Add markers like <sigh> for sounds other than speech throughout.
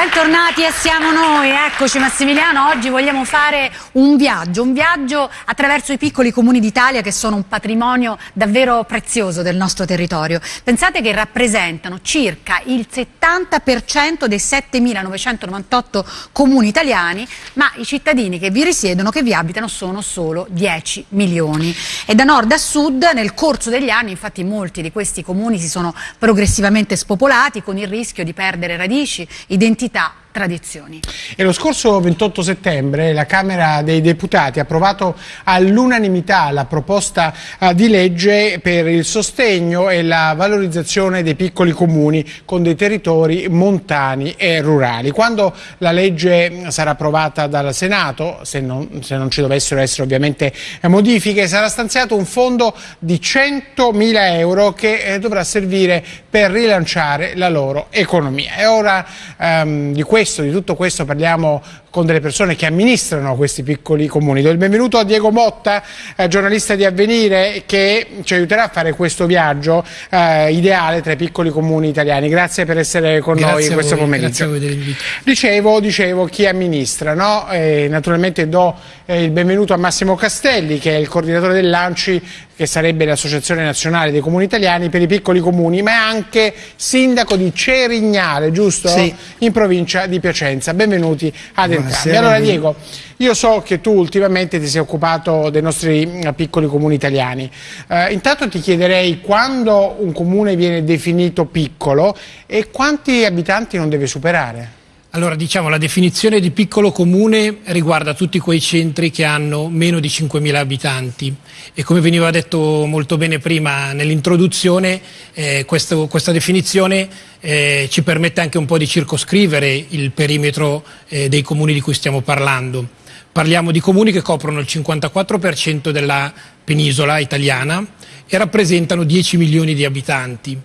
Bentornati e siamo noi, eccoci Massimiliano, oggi vogliamo fare un viaggio, un viaggio attraverso i piccoli comuni d'Italia che sono un patrimonio davvero prezioso del nostro territorio. Pensate che rappresentano circa il 70% dei 7.998 comuni italiani, ma i cittadini che vi risiedono, che vi abitano, sono solo 10 milioni. E da nord a sud nel corso degli anni infatti molti di questi comuni si sono progressivamente spopolati con il rischio di perdere radici, identità identità tradizioni. E lo scorso 28 settembre la Camera dei Deputati ha approvato all'unanimità la proposta uh, di legge per il sostegno e la valorizzazione dei piccoli comuni con dei territori montani e rurali. Quando la legge sarà approvata dal Senato, se non, se non ci dovessero essere ovviamente modifiche, sarà stanziato un fondo di 100.000 euro che eh, dovrà servire per rilanciare la loro economia. E ora um, di questo questo, di tutto questo parliamo con delle persone che amministrano questi piccoli comuni. Do il benvenuto a Diego Motta, eh, giornalista di Avvenire, che ci aiuterà a fare questo viaggio eh, ideale tra i piccoli comuni italiani. Grazie per essere con grazie noi in questo voi, pomeriggio. Grazie Dicevo, dicevo chi amministra, no? eh, naturalmente do eh, il benvenuto a Massimo Castelli, che è il coordinatore dell'Anci che sarebbe l'Associazione Nazionale dei Comuni Italiani per i piccoli comuni, ma è anche sindaco di Cerignale, giusto? Sì. In provincia di Piacenza. Benvenuti ad entrambi. Allora Diego, io so che tu ultimamente ti sei occupato dei nostri mm, piccoli comuni italiani. Eh, intanto ti chiederei quando un comune viene definito piccolo e quanti abitanti non deve superare? Allora, diciamo, la definizione di piccolo comune riguarda tutti quei centri che hanno meno di 5.000 abitanti e come veniva detto molto bene prima nell'introduzione, eh, questa definizione eh, ci permette anche un po' di circoscrivere il perimetro eh, dei comuni di cui stiamo parlando. Parliamo di comuni che coprono il 54% della penisola italiana e rappresentano 10 milioni di abitanti.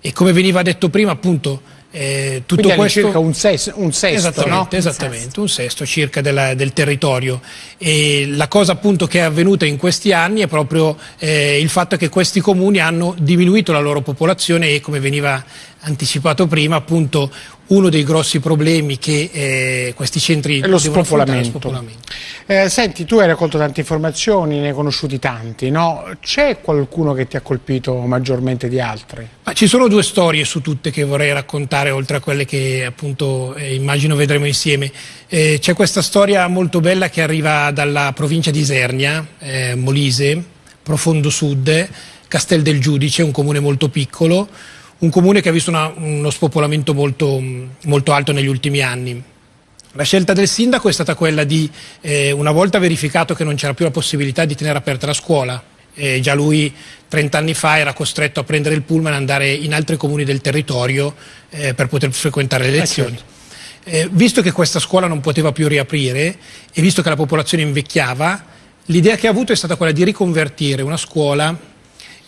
E come veniva detto prima, appunto, eh, tutto Quindi questo circa un, ses, un sesto, esattamente, no? esattamente un, sesto. un sesto circa della, del territorio. E la cosa appunto che è avvenuta in questi anni è proprio eh, il fatto che questi comuni hanno diminuito la loro popolazione e come veniva anticipato prima appunto uno dei grossi problemi che eh, questi centri è lo spopolamento. spopolamento. Eh, senti, tu hai raccolto tante informazioni, ne hai conosciuti tanti, no? C'è qualcuno che ti ha colpito maggiormente di altri? Ma ci sono due storie su tutte che vorrei raccontare, oltre a quelle che appunto eh, immagino vedremo insieme. Eh, c'è questa storia molto bella che arriva dalla provincia di Isernia, eh, Molise, profondo sud, Castel del Giudice, un comune molto piccolo, un comune che ha visto una, uno spopolamento molto, molto, alto negli ultimi anni. La scelta del sindaco è stata quella di, eh, una volta verificato che non c'era più la possibilità di tenere aperta la scuola, eh, già lui 30 anni fa era costretto a prendere il pullman e andare in altri comuni del territorio eh, per poter frequentare le eh, lezioni. Eh, visto che questa scuola non poteva più riaprire e visto che la popolazione invecchiava, l'idea che ha avuto è stata quella di riconvertire una scuola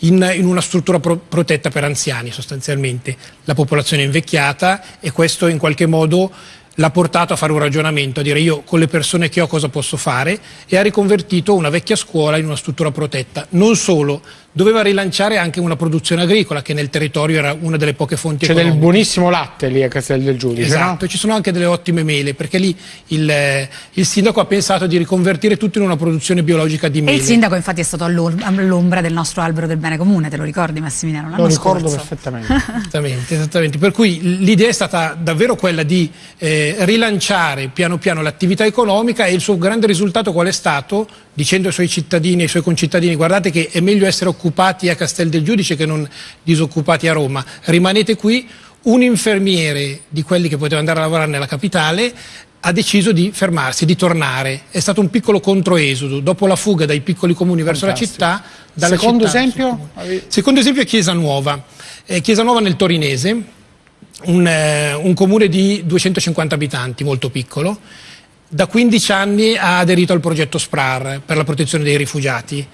in, in una struttura pro, protetta per anziani sostanzialmente, la popolazione è invecchiata e questo in qualche modo l'ha portato a fare un ragionamento, a dire io con le persone che ho cosa posso fare e ha riconvertito una vecchia scuola in una struttura protetta. Non solo, doveva rilanciare anche una produzione agricola che nel territorio era una delle poche fonti C'è economiche. del buonissimo latte lì a Castel del Giudice, Esatto, no? ci sono anche delle ottime mele perché lì il, il, sindaco ha pensato di riconvertire tutto in una produzione biologica di mele. E il sindaco infatti è stato all'ombra del nostro albero del bene comune, te lo ricordi Massimiliano? Lo ricordo scorso. perfettamente. esattamente, esattamente, per cui l'idea è stata davvero quella di eh, rilanciare piano piano l'attività economica e il suo grande risultato qual è stato? Dicendo ai suoi cittadini, ai suoi concittadini guardate che è meglio essere occupati a Castel del Giudice che non disoccupati a Roma. Rimanete qui, un infermiere di quelli che poteva andare a lavorare nella capitale ha deciso di fermarsi, di tornare. È stato un piccolo controesodo. Dopo la fuga dai piccoli comuni verso Fantastico. la città... Secondo città, esempio? Secondo esempio è Chiesa Nuova. Eh, Chiesa Nuova nel Torinese, un, eh, un comune di 250 abitanti, molto piccolo. Da 15 anni ha aderito al progetto SPRAR per la protezione dei rifugiati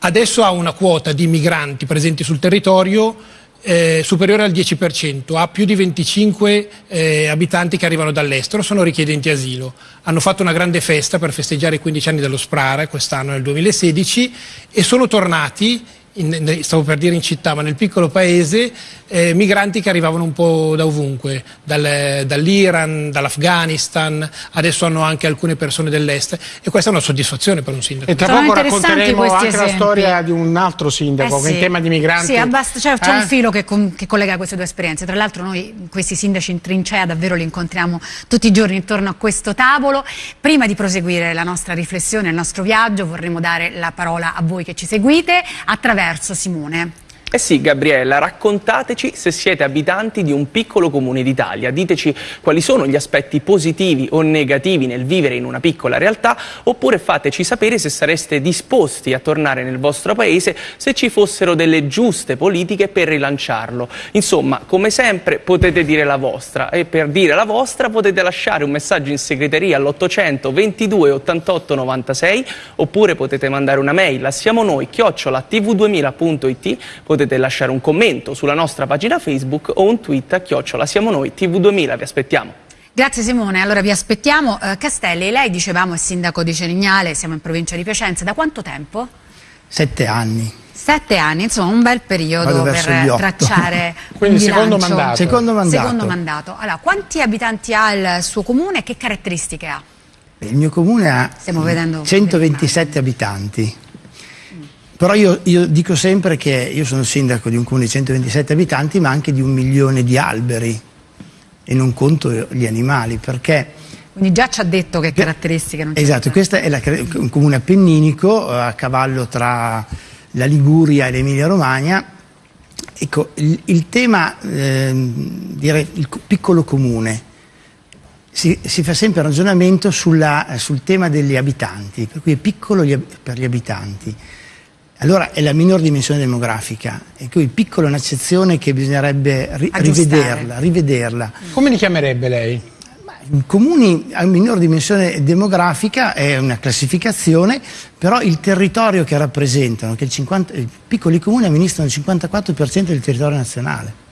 adesso ha una quota di migranti presenti sul territorio eh, superiore al 10%, ha più di 25 eh, abitanti che arrivano dall'estero, sono richiedenti asilo. Hanno fatto una grande festa per festeggiare i 15 anni dello SPRAR quest'anno nel 2016 e sono tornati in, stavo per dire in città, ma nel piccolo paese, eh, migranti che arrivavano un po' da ovunque, dal, dall'Iran, dall'Afghanistan, adesso hanno anche alcune persone dell'est e questa è una soddisfazione per un sindaco. E tra Sono poco racconteremo anche esempi. la storia di un altro sindaco Eh sì. in tema di migranti... Sì, cioè, c'è Eh? un filo che, con- che collega queste due esperienze. Tra l'altro noi questi sindaci in trincea davvero li incontriamo tutti i giorni intorno a questo tavolo. Prima di proseguire la nostra riflessione, il nostro viaggio, vorremmo dare la parola a voi che ci seguite attraverso Simone. Eh sì, Gabriella, raccontateci se siete abitanti di un piccolo comune d'Italia. Diteci quali sono gli aspetti positivi o negativi nel vivere in una piccola realtà, oppure fateci sapere se sareste disposti a tornare nel vostro paese se ci fossero delle giuste politiche per rilanciarlo. Insomma, come sempre potete dire la vostra e per dire la vostra potete lasciare un messaggio in segreteria all'800 22 88 96 oppure potete mandare una mail a siamo noi chiocciola tv2000.it potete lasciare un commento sulla nostra pagina Facebook o un tweet a chiocciola siamo noi TV2000, vi aspettiamo. Grazie Simone, allora vi aspettiamo. Eh, Castelli, lei dicevamo è sindaco di Cerignale, siamo in provincia di Piacenza, da quanto tempo? Sette anni. Sette anni, insomma un bel periodo per tracciare <laughs> Quindi un secondo mandato. Secondo mandato. Secondo mandato. Allora, quanti abitanti ha il suo comune e che caratteristiche ha? Il mio comune ha Stiamo vedendo 127 abitanti. Però io, io dico sempre che io sono sindaco di un comune di 127 abitanti, ma anche di un milione di alberi e non conto gli animali, perché Quindi già ci ha detto che caratteristiche non Esatto, questo è la- un comune appenninico eh, a cavallo tra la Liguria e l'Emilia Romagna. Ecco, il, il tema, ehm, direi, il co- piccolo comune, si, si fa sempre ragionamento sulla- sul tema degli abitanti, per cui è piccolo gli per gli abitanti. Allora è la minor dimensione demografica, e cui piccolo è un'accezione che bisognerebbe ri- rivederla, rivederla. Come li chiamerebbe lei? I Comuni a minor dimensione demografica è una classificazione, però il territorio che rappresentano, che il 50 i piccoli comuni amministrano il 54% del territorio nazionale.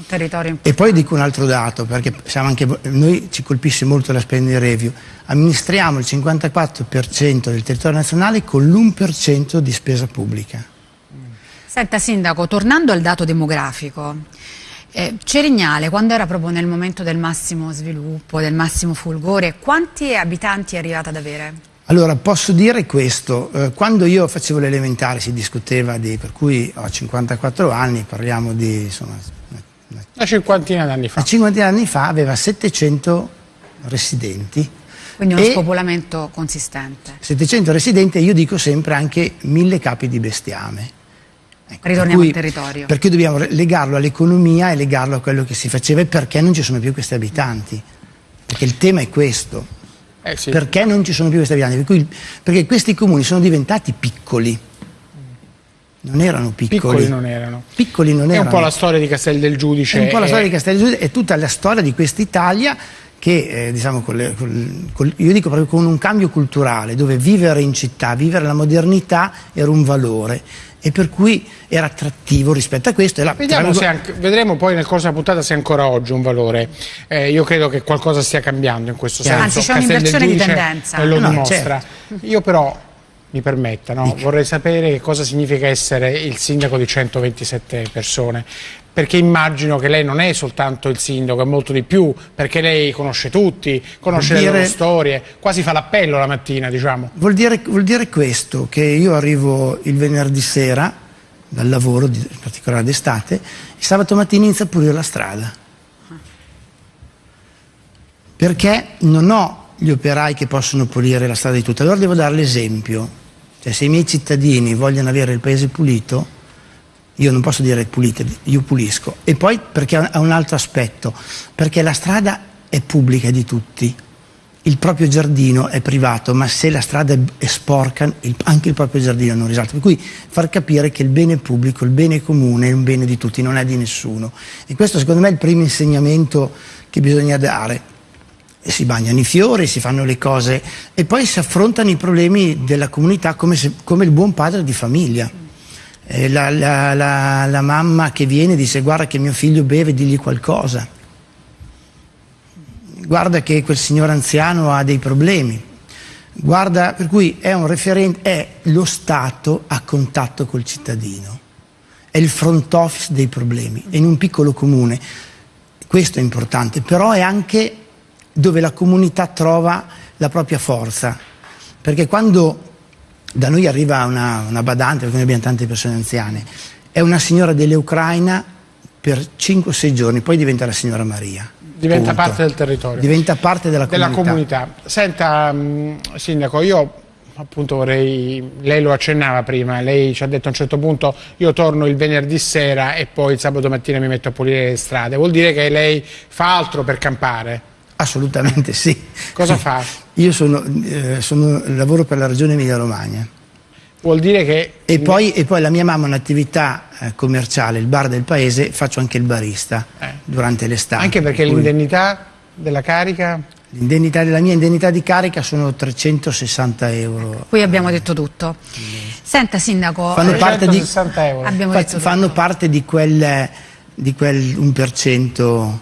Un territorio E importante. poi dico un altro dato, perché siamo anche, noi ci colpisce molto la spending review, amministriamo il 54% del territorio nazionale con l'1% di spesa pubblica. Senta Sindaco, tornando al dato demografico, eh, Cerignale, quando era proprio nel momento del massimo sviluppo, del massimo fulgore, quanti abitanti è arrivata ad avere? Allora, posso dire questo, eh, quando io facevo l'elementare si discuteva di, per cui ho 54 anni, parliamo di insomma, una- cinquantina d'anni fa. Una cinquantina di anni fa aveva 700 residenti. Quindi uno spopolamento consistente. 700 residenti e io dico sempre anche mille capi di bestiame. Ecco, Ritorniamo cui- al territorio. Perché dobbiamo legarlo all'economia e legarlo a quello che si faceva e perché non ci sono più questi abitanti. Perché il tema è questo. Eh sì. Perché non ci sono più questi abitanti? Per cui- perché questi comuni sono diventati piccoli. Non erano piccoli. Piccoli non erano. Piccoli non È un po' la storia di Castel del Giudice. È un po' la storia di Castello è tutta la storia di quest'Italia che, eh, diciamo, con le- col- col- io dico proprio con un cambio culturale, dove vivere in città, vivere la modernità era un valore e per cui era attrattivo rispetto a questo. La- Vediamo tra- se anche- vedremo poi nel corso della puntata se ancora oggi è un valore. Eh, io credo che qualcosa stia cambiando in questo Chiaro. senso. Anzi, c'è Castel del un'inversione di Giudice, tendenza. lo No, dimostra. Io però, mi permetta, no, vorrei sapere che cosa significa essere il sindaco di 127 persone. Perché immagino che lei non è soltanto il sindaco, è molto di più, perché lei conosce tutti, conosce Vuol le loro dire- storie, quasi fa l'appello la mattina, diciamo. Vuol dire, vuol dire questo, che io arrivo il venerdì sera dal lavoro, in particolare d'estate, e sabato mattina inizio a pulire la strada. Perché non ho gli operai che possono pulire la strada di tutta, allora devo dare l'esempio. Cioè, se i miei cittadini vogliono avere il paese pulito, io non posso dire pulite, io pulisco. E poi perché ha un altro aspetto, perché la strada è pubblica di tutti, il proprio giardino è privato, ma se la strada è- sporca, anche il proprio giardino non risalta. Per cui far capire che il bene pubblico, il bene comune è un bene di tutti, non è di nessuno. E questo secondo me è il primo insegnamento che bisogna dare. Si bagnano i fiori, si fanno le cose e poi si affrontano i problemi della comunità come, se- come il buon padre di famiglia. La, la- la- la mamma che viene dice guarda che mio figlio beve, digli qualcosa. Guarda che quel signor anziano ha dei problemi. Guarda, per cui è referente, è lo Stato a contatto col cittadino. è il front office dei problemi. E in un piccolo comune questo è importante, però è anche dove la comunità trova la propria forza. Perché quando da noi arriva una, una badante, perché noi abbiamo tante persone anziane, è una signora dell'Ucraina per 5-6 giorni, poi diventa la signora Maria. Diventa Punto. parte del territorio. Diventa parte della comunità. della comunità. Senta, mh, Sindaco, io appunto vorrei, lei lo accennava prima, lei ci ha detto a un certo punto io torno il venerdì sera e poi il sabato mattina mi metto a pulire le strade, vuol dire che lei fa altro per campare? Assolutamente sì. Cosa fa? Io sono, eh, sono- lavoro per la regione Emilia Romagna Vuol dire che... e poi, e poi la mia mamma ha un'attività eh, commerciale, il bar del paese, faccio anche il barista Eh. durante l'estate. Anche perché Per cui l'indennità della carica... l'indennità della mia indennità di carica sono 360 euro. Qui abbiamo detto tutto. Senta Sindaco, Fanno eh, parte di- 360 euro. Fa- detto fanno tutto. parte di quel, di quel 1%.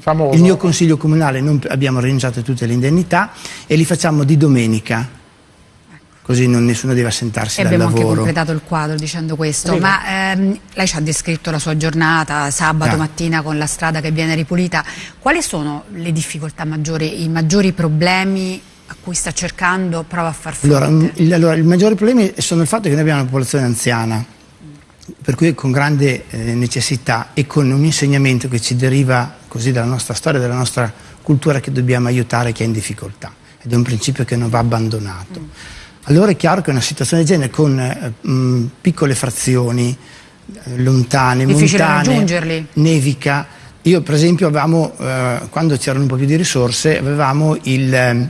Famoso. Il mio consiglio comunale non, abbiamo rinunciato a tutte le indennità e li facciamo di domenica, così non, nessuno deve assentarsi E dal abbiamo anche lavoro. completato il quadro dicendo questo, Sì. ma ehm, lei ci ha descritto la sua giornata sabato Ah. mattina con la strada che viene ripulita. Quali sono le difficoltà maggiori, i maggiori problemi a cui sta cercando, prova a far fronte? Allora, m- il, allora, il maggiore problema sono il fatto che noi abbiamo una popolazione anziana, per cui con grande eh, necessità e con un insegnamento che ci deriva così dalla nostra storia, dalla nostra cultura che dobbiamo aiutare chi è in difficoltà ed è un principio che non va abbandonato. Allora è chiaro che una situazione del genere con eh, mh, piccole frazioni, eh, lontane, Difficile montane, nevica. Io per esempio avevamo, eh, quando c'erano un po' più di risorse, avevamo ehm,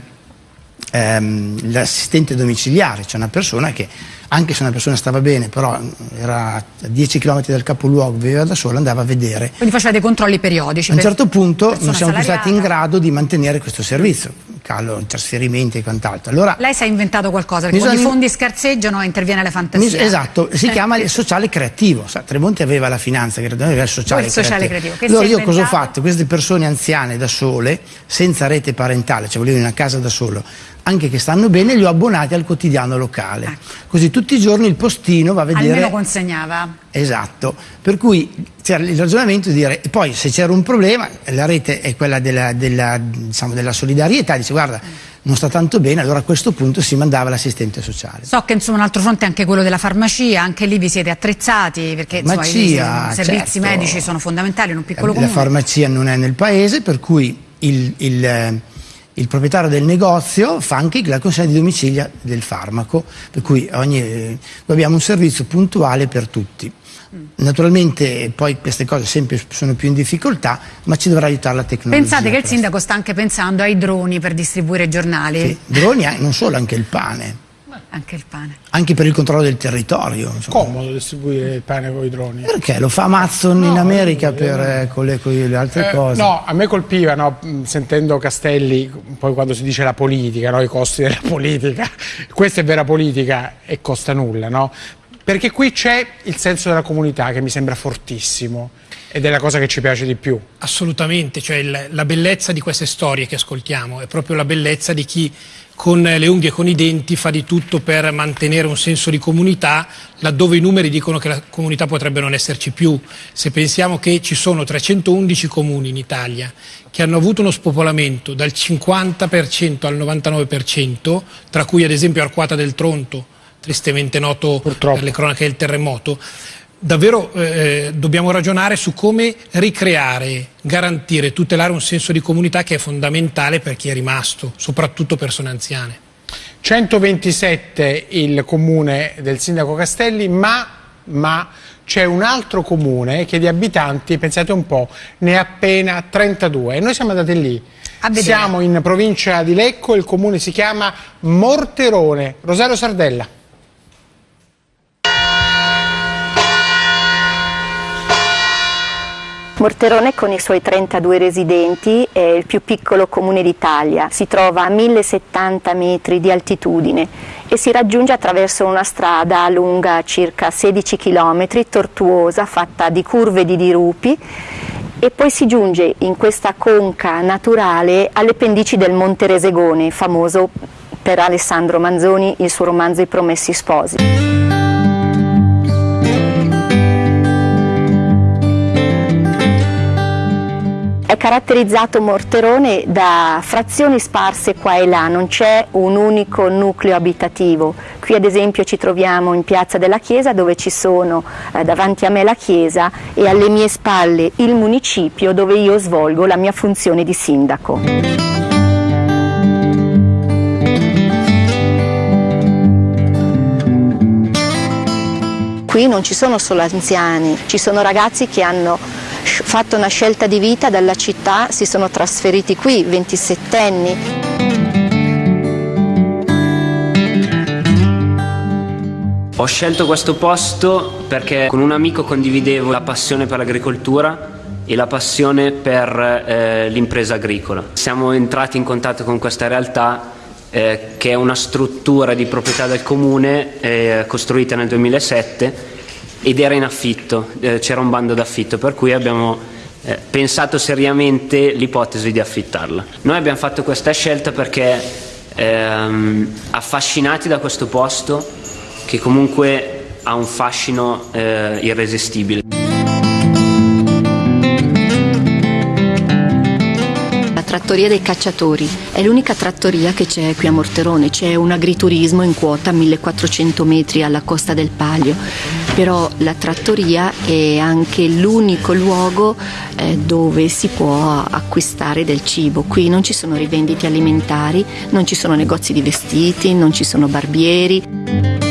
ehm, l'assistente domiciliare, cioè una persona che anche se una persona stava bene, però era a 10 km dal capoluogo, viveva da sola, andava a vedere. Quindi faceva dei controlli periodici. A un certo punto non siamo più stati in grado di mantenere questo servizio, calo, trasferimenti e quant'altro. Allora, Lei si è inventato qualcosa, perché quando i fondi scarseggiano interviene la fantasia. Esatto, si chiama il sociale creativo. Sa, Tremonti aveva la finanza, credo, aveva il sociale il sociale creativo. creativo, allora io cosa ho inventato? fatto? Queste persone anziane da sole, senza rete parentale, cioè volevo in una casa da solo, anche che stanno bene, li ho abbonati al quotidiano locale. Così tutti i giorni il postino va a vedere... Ecco. Almeno consegnava. Esatto, per cui c'era il ragionamento di dire, poi se c'era un problema, la rete è quella della, della, diciamo, della solidarietà, dice guarda, non sta tanto bene, allora a questo punto si mandava l'assistente sociale. So che insomma un altro fronte è anche quello della farmacia, anche lì vi siete attrezzati perché insomma, Farmacia, i servizi certo. medici sono fondamentali in un piccolo la comune. farmacia non è nel paese, per cui il, il, eh, il proprietario del negozio fa anche la consegna di domicilio del farmaco, per cui ogni, eh, abbiamo un servizio puntuale per tutti. Naturalmente poi queste cose sempre sono più in difficoltà, ma ci dovrà aiutare la tecnologia. Pensate che il sindaco sta anche pensando ai droni per distribuire giornali, Sì, droni, eh, non solo, anche il pane, anche il pane. anche per il controllo del territorio. insomma. Comodo distribuire il pane con i droni. Perché lo fa Amazon in America per, eh, con, le, con le altre Eh, cose? no, a me colpiva, no, sentendo Castelli, poi quando si dice la politica, no, i costi della <laughs> politica, questa è vera politica e costa nulla, no? Perché qui c'è il senso della comunità che mi sembra fortissimo ed è la cosa che ci piace di più. Assolutamente, cioè il- la bellezza di queste storie che ascoltiamo è proprio la bellezza di chi con le unghie e con i denti fa di tutto per mantenere un senso di comunità laddove i numeri dicono che la comunità potrebbe non esserci più. Se pensiamo che ci sono 311 comuni in Italia che hanno avuto uno spopolamento dal 50% al 99%, tra cui ad esempio Arquata del Tronto, tristemente noto Purtroppo. per le cronache del terremoto, davvero eh, dobbiamo ragionare su come ricreare, garantire, tutelare un senso di comunità che è fondamentale per chi è rimasto, soprattutto persone anziane. 127 il comune del sindaco Castelli, ma, ma c'è un altro comune che di abitanti, pensate un po', ne ha appena 32 e noi siamo andati lì. Siamo in provincia di Lecco, il comune si chiama Morterone. Rosario Sardella. Morterone con i suoi 32 residenti è il più piccolo comune d'Italia, si trova a 1070 metri di altitudine e si raggiunge attraverso una strada lunga circa 16 km, tortuosa, fatta di curve di dirupi e poi si giunge in questa conca naturale alle pendici del Monte Resegone, famoso per Alessandro Manzoni, il suo romanzo I Promessi Sposi. Caratterizzato Morterone da frazioni sparse qua e là, non c'è un unico nucleo abitativo. Qui ad esempio ci troviamo in Piazza della Chiesa dove ci sono eh, davanti a me la chiesa e alle mie spalle il municipio dove io svolgo la mia funzione di sindaco. qui non ci sono solo anziani, ci sono ragazzi che hanno fatto una scelta di vita dalla città, si sono trasferiti qui, 27 anni. Ho scelto questo posto perché con un amico condividevo la passione per l'agricoltura e la passione per eh, l'impresa agricola. Siamo entrati in contatto con questa realtà eh, che è una struttura di proprietà del comune eh, costruita nel 2007 ed era in affitto, eh, c'era un bando d'affitto per cui abbiamo eh, pensato seriamente l'ipotesi di affittarla. Noi abbiamo fatto questa scelta perché ehm, affascinati da questo posto che comunque ha un fascino eh, irresistibile. Trattoria dei cacciatori, è l'unica trattoria che c'è qui a Morterone, c'è un agriturismo in quota a 1400 metri alla costa del Palio, però la trattoria è anche l'unico luogo eh, dove si può acquistare del cibo, qui non ci sono rivendite alimentari, non ci sono negozi di vestiti, non ci sono barbieri.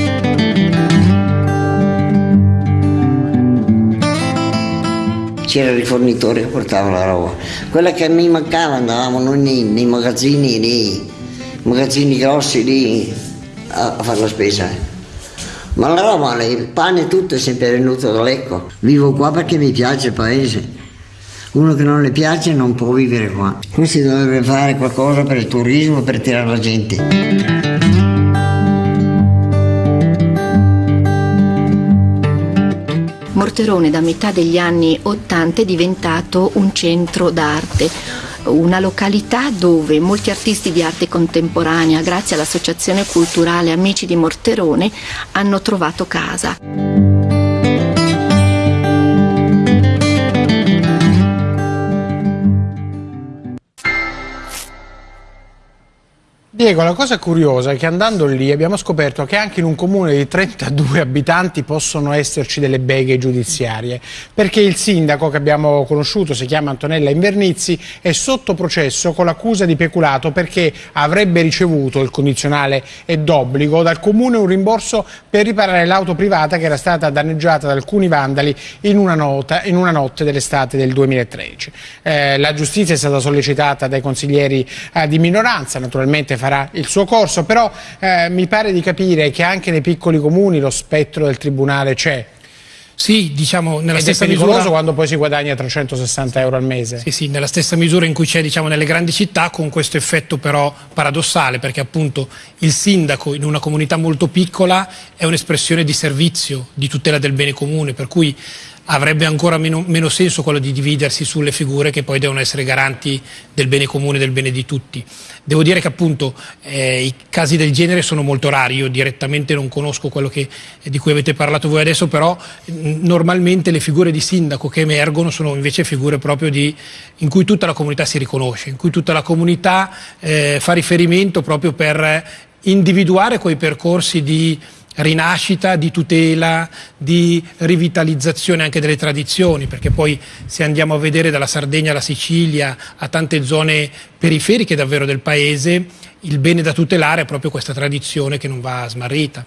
C'era il rifornitore che portava la roba. Quella che mi mancava andavamo noi nei, nei magazzini, nei magazzini grossi lì a, a fare la spesa. Ma la roba, il pane e tutto è sempre venuto da Lecco. Vivo qua perché mi piace il paese. Uno che non le piace non può vivere qua. Qui si dovrebbe fare qualcosa per il turismo, per tirare la gente. Morterone da metà degli anni 80 è diventato un centro d'arte, una località dove molti artisti di arte contemporanea, grazie all'Associazione Culturale Amici di Morterone, hanno trovato casa. Diego, la cosa curiosa è che andando lì abbiamo scoperto che anche in un comune di 32 abitanti possono esserci delle beghe giudiziarie, perché il sindaco che abbiamo conosciuto, si chiama Antonella Invernizzi, è sotto processo con l'accusa di peculato perché avrebbe ricevuto, il condizionale è d'obbligo, dal comune un rimborso per riparare l'auto privata che era stata danneggiata da alcuni vandali in una, nota, in una notte dell'estate del 2013. Eh, la giustizia è stata sollecitata dai consiglieri eh, di minoranza, naturalmente farà il suo corso, però eh, mi pare di capire che anche nei piccoli comuni lo spettro del tribunale c'è. Sì, diciamo nella Ed stessa è pericoloso misura quando poi si guadagna 360 euro al mese. Sì, sì, nella stessa misura in cui c'è diciamo, nelle grandi città, con questo effetto però paradossale, perché appunto il sindaco in una comunità molto piccola è un'espressione di servizio, di tutela del bene comune, per cui avrebbe ancora meno, meno, senso quello di dividersi sulle figure che poi devono essere garanti del bene comune, del bene di tutti. Devo dire che appunto eh, i casi del genere sono molto rari, io direttamente non conosco quello che, di cui avete parlato voi adesso, però normalmente le figure di sindaco che emergono sono invece figure proprio di, in cui tutta la comunità si riconosce, in cui tutta la comunità eh, fa riferimento proprio per individuare quei percorsi di rinascita, di tutela, di rivitalizzazione anche delle tradizioni, perché poi se andiamo a vedere dalla Sardegna alla Sicilia, a tante zone periferiche davvero del paese, il bene da tutelare è proprio questa tradizione che non va smarrita.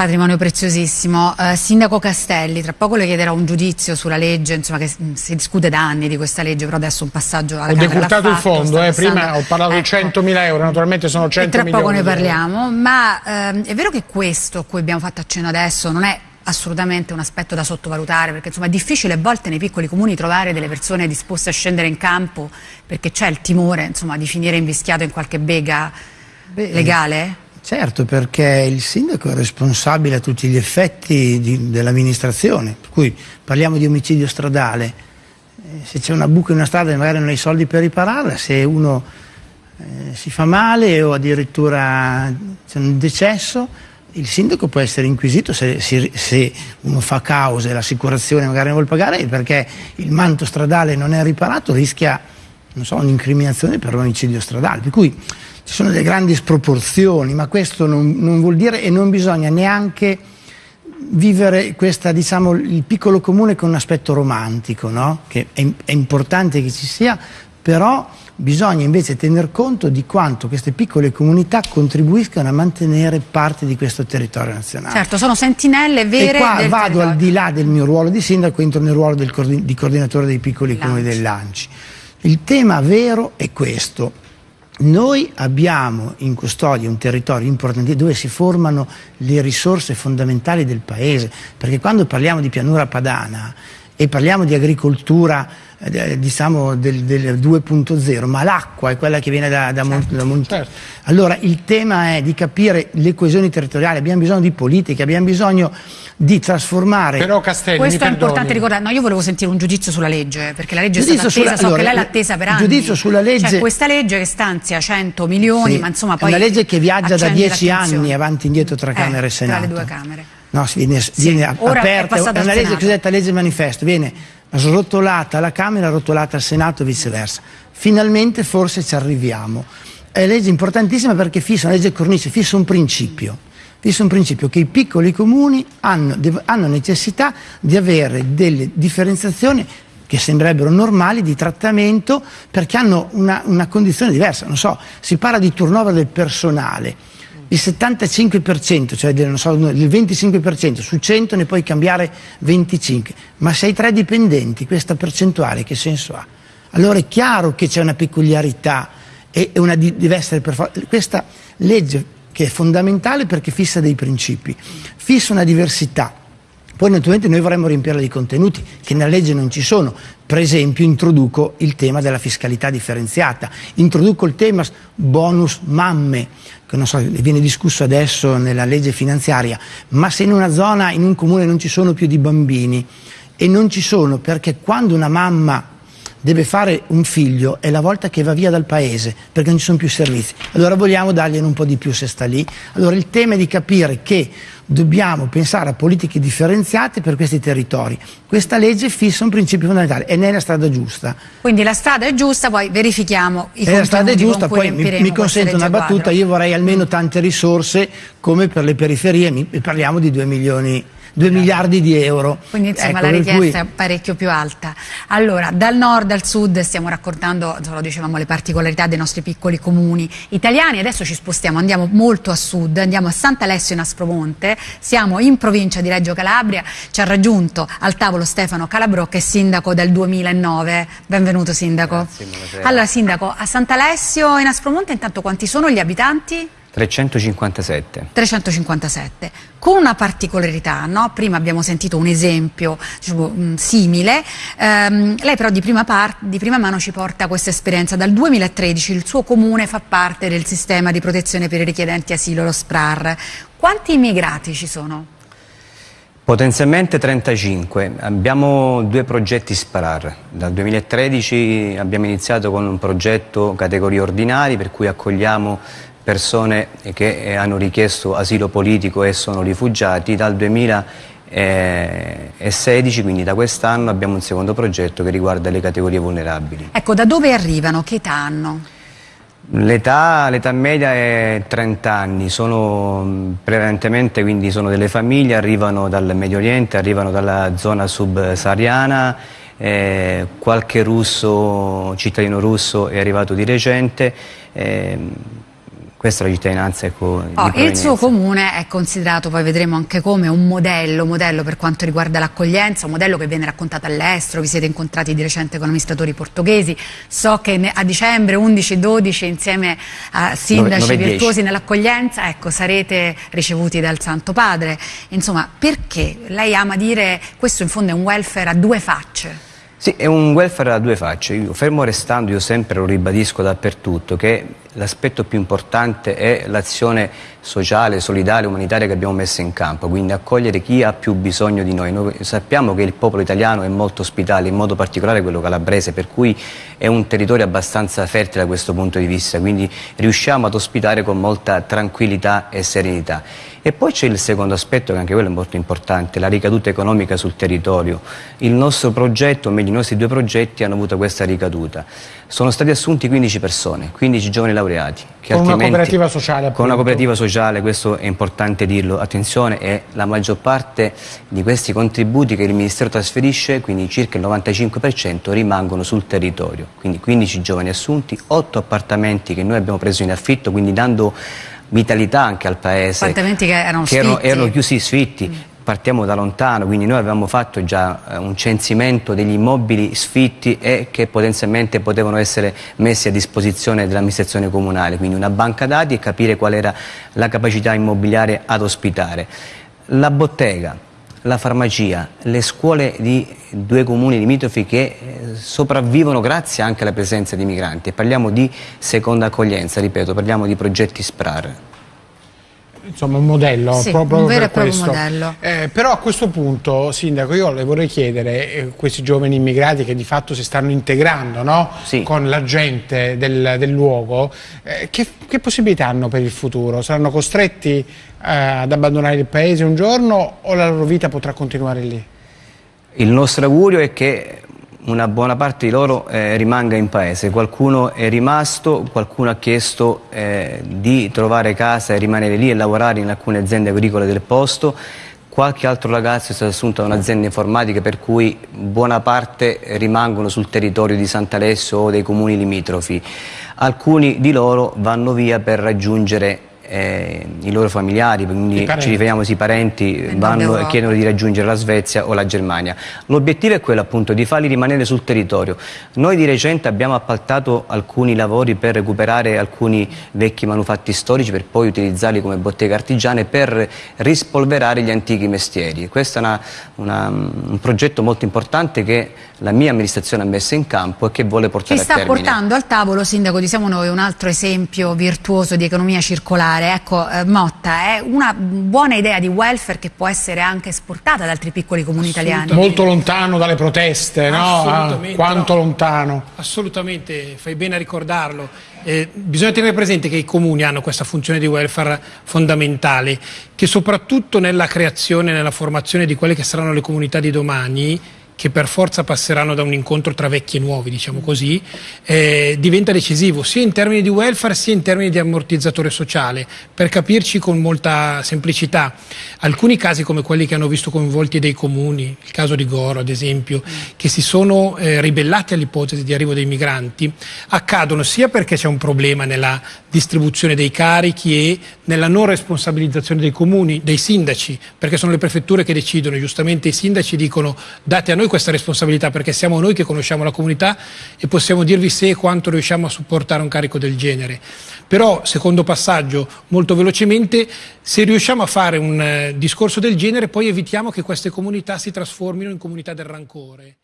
Patrimonio preziosissimo. Uh, Sindaco Castelli, tra poco le chiederò un giudizio sulla legge, insomma che si discute da anni di questa legge, però adesso un passaggio alla Ho Camera decurtato il fondo, eh, prima ho parlato ecco. di 100.000 euro, naturalmente sono 100 e tra poco ne euro. parliamo, ma ehm, è vero che questo a cui abbiamo fatto accenno adesso non è assolutamente un aspetto da sottovalutare perché insomma è difficile a volte nei piccoli comuni trovare delle persone disposte a scendere in campo perché c'è il timore insomma, di finire invischiato in qualche bega legale? Certo, perché il sindaco è responsabile a tutti gli effetti dell'amministrazione, per cui parliamo di omicidio stradale, Eh, se c'è una buca in una strada e magari non hai soldi per ripararla, se uno eh, si fa male o addirittura c'è un decesso, il sindaco può essere inquisito se, si- se uno fa causa e l'assicurazione magari non vuole pagare perché il manto stradale non è riparato, rischia so, un'incriminazione per un omicidio stradale. Per cui ci sono delle grandi sproporzioni, ma questo non, non vuol dire e non bisogna neanche vivere questa, diciamo, il piccolo comune con un aspetto romantico, no? che è, è importante che ci sia, però bisogna invece tener conto di quanto queste piccole comunità contribuiscano a mantenere parte di questo territorio nazionale. Certo, sono sentinelle vere E qua vado territorio. al di là del mio ruolo di sindaco, entro nel ruolo del di coordinatore dei piccoli comuni Lanci. dell'Anci. Il tema vero è questo. Noi abbiamo in custodia un territorio importante dove si formano le risorse fondamentali del paese, perché quando parliamo di pianura padana e parliamo di agricoltura eh, diciamo del, del 2.0, ma l'acqua è quella che viene da, da, Mon- da Mon- certo. Allora il tema è di capire le coesioni territoriali, abbiamo bisogno di politiche, abbiamo bisogno di trasformare Però Castelli, Questo è importante ricordare. No, io volevo sentire un giudizio sulla legge, perché la legge è Giudizio stata attesa, sulla- so che allora, lei l'ha attesa per anni. giudizio sulla legge- C'è questa legge che stanzia 100 milioni, Sì, ma insomma è poi una legge che viaggia da accende dieci l'attenzione. anni avanti e indietro tra Eh, Camera e Senato. Tra le due Camere. No, viene, viene ora è aperta, è al una legge cosiddetta legge manifesto, viene srotolata alla Camera, rotolata al Senato e viceversa. Finalmente forse ci arriviamo. È legge importantissima perché fissa, una legge cornice, fissa un principio. Fissa un principio che i piccoli comuni hanno, hanno necessità di avere delle differenziazioni che sembrerebbero normali di trattamento perché hanno una, una condizione diversa. Non so, si parla di turnover del personale. Il 75%, cioè del, so, il 25% su 100 ne puoi cambiare 25, ma se hai tre dipendenti questa percentuale che senso ha? Allora è chiaro che c'è una peculiarità e una di- deve essere per for- questa legge che è fondamentale perché fissa dei principi, fissa una diversità. Poi naturalmente noi vorremmo riempirla di contenuti che nella legge non ci sono. Per esempio introduco il tema della fiscalità differenziata, introduco il tema bonus mamme, che non so, viene discusso adesso nella legge finanziaria, ma se in una zona, in un comune non ci sono più di bambini e non ci sono perché quando una mamma deve fare un figlio è la volta che va via dal paese perché non ci sono più servizi. Allora vogliamo dargliene un po' di più se sta lì. Allora il tema è di capire che dobbiamo pensare a politiche differenziate per questi territori. Questa legge fissa un principio fondamentale e ne è la strada giusta. Quindi la strada è giusta, poi verifichiamo i E la strada è contenuti giusta, poi mi, mi questa consento una battuta, quadro. io vorrei almeno tante risorse come per le periferie, mi- parliamo di 2 milioni, 2 miliardi di euro. Quindi insomma Ecco, la richiesta cui- è parecchio più alta. Allora, dal nord al sud stiamo raccontando, lo dicevamo, le particolarità dei nostri piccoli comuni italiani. Adesso ci spostiamo, andiamo molto a sud, andiamo a Sant'Alessio in Aspromonte, siamo in provincia di Reggio Calabria, ci ha raggiunto al tavolo Stefano Calabro che è sindaco del 2009. Benvenuto sindaco. Grazie, allora sindaco, a Sant'Alessio in Aspromonte intanto quanti sono gli abitanti? 357. 357, con una particolarità, no? prima abbiamo sentito un esempio diciamo, mh, simile, Ehm, lei però di prima, di prima mano ci porta questa esperienza, dal 2013 il suo comune fa parte del sistema di protezione per i richiedenti asilo, lo SPRAR, quanti immigrati ci sono? Potenzialmente 35. Abbiamo due progetti SPRAR. Dal 2013 abbiamo iniziato con un progetto categorie ordinari per cui accogliamo persone che eh, hanno richiesto asilo politico e sono rifugiati. Dal 2016, quindi da quest'anno, abbiamo un secondo progetto che riguarda le categorie vulnerabili. Ecco, da dove arrivano? Che età hanno? L'età, media è 30 anni, sono mh, prevalentemente quindi sono delle famiglie, arrivano dal Medio Oriente, arrivano dalla zona subsahariana, eh, qualche russo, cittadino russo è arrivato di recente, ehm, questa è la cittadinanza ecco, Oh, il suo comune è considerato, poi vedremo anche come, un modello, modello per quanto riguarda l'accoglienza, un modello che viene raccontato all'estero, vi siete incontrati di recente con amministratori portoghesi, so che a dicembre 11-12 insieme a sindaci Nove- nove e virtuosi dieci. nell'accoglienza, ecco, sarete ricevuti dal Santo Padre. Insomma, perché? Lei ama dire questo in fondo è un welfare a due facce. Sì, è un welfare a due facce. Io, fermo restando, io sempre lo ribadisco dappertutto, che l'aspetto più importante è l'azione sociale, solidale, umanitaria che abbiamo messo in campo, quindi accogliere chi ha più bisogno di noi. Noi sappiamo che il popolo italiano è molto ospitale, in modo particolare quello calabrese, per cui è un territorio abbastanza fertile da questo punto di vista, quindi riusciamo ad ospitare con molta tranquillità e serenità. E poi c'è il secondo aspetto, che anche quello è molto importante, la ricaduta economica sul territorio. Il nostro progetto, o meglio i nostri due progetti, hanno avuto questa ricaduta. Sono stati assunti 15 persone, 15 giovani laureati. con una cooperativa sociale. Appunto. Con una cooperativa sociale, questo è importante dirlo. Attenzione, è la maggior parte di questi contributi che il Ministero trasferisce, quindi circa il 95%, rimangono sul territorio. Quindi 15 giovani assunti, 8 appartamenti che noi abbiamo preso in affitto, quindi dando vitalità anche al paese. Appartamenti che erano che erano, erano chiusi sfitti. Mm. Partiamo da lontano, quindi noi avevamo fatto già eh, un censimento degli immobili sfitti e che potenzialmente potevano essere messi a disposizione dell'amministrazione comunale, quindi una banca dati e capire qual era la capacità immobiliare ad ospitare. La bottega, la farmacia, le scuole di due comuni limitrofi che eh, sopravvivono grazie anche alla presenza di migranti. Parliamo di seconda accoglienza, ripeto, parliamo di progetti SPRAR insomma un modello sì, proprio un vero per e questo. modello. Eh, però a questo punto, Sindaco, io le vorrei chiedere, eh, questi giovani immigrati che di fatto si stanno integrando no? sì. con la gente del, del luogo, eh, che, che, possibilità hanno per il futuro? Saranno costretti eh, ad abbandonare il paese un giorno o la loro vita potrà continuare lì? Il nostro augurio è che una buona parte di loro eh, rimanga in paese, qualcuno è rimasto, qualcuno ha chiesto eh, di trovare casa e rimanere lì e lavorare in alcune aziende agricole del posto, qualche altro ragazzo è stato assunto da un'azienda informatica per cui buona parte rimangono sul territorio di Sant'Alessio o dei comuni limitrofi. Alcuni di loro vanno via per raggiungere eh, i loro familiari, quindi ci riferiamo ai parenti, vanno e chiedono di raggiungere la Svezia o la Germania. L'obiettivo è quello appunto di farli rimanere sul territorio. Noi di recente abbiamo appaltato alcuni lavori per recuperare alcuni vecchi manufatti storici per poi utilizzarli come bottega artigiane per rispolverare gli antichi mestieri. Questo è una, una, un progetto molto importante che la mia amministrazione ha messo in campo e che vuole portare a termine. Ci sta portando al tavolo, Sindaco, diciamo noi, un altro esempio virtuoso di economia circolare. Ecco, eh, Motta, è una buona idea di welfare che può essere anche esportata da altri piccoli comuni italiani. Molto lontano dalle proteste, no? Ah, quanto no. lontano. Assolutamente, fai bene a ricordarlo. Eh, bisogna tenere presente che i comuni hanno questa funzione di welfare fondamentale, che soprattutto nella creazione e nella formazione di quelle che saranno le comunità di domani che per forza passeranno da un incontro tra vecchi e nuovi, diciamo così, eh, diventa decisivo sia in termini di welfare sia in termini di ammortizzatore sociale. Per capirci con molta semplicità, alcuni casi come quelli che hanno visto coinvolti dei comuni, il caso di Goro ad esempio, che si sono eh, ribellati all'ipotesi di arrivo dei migranti, accadono sia perché c'è un problema nella distribuzione dei carichi e nella non responsabilizzazione dei comuni, dei sindaci, perché sono le prefetture che decidono, giustamente i sindaci dicono date a noi questa responsabilità perché siamo noi che conosciamo la comunità e possiamo dirvi se e quanto riusciamo a supportare un carico del genere. Però, secondo passaggio, molto velocemente, se riusciamo a fare un eh, discorso del genere poi evitiamo che queste comunità si trasformino in comunità del rancore.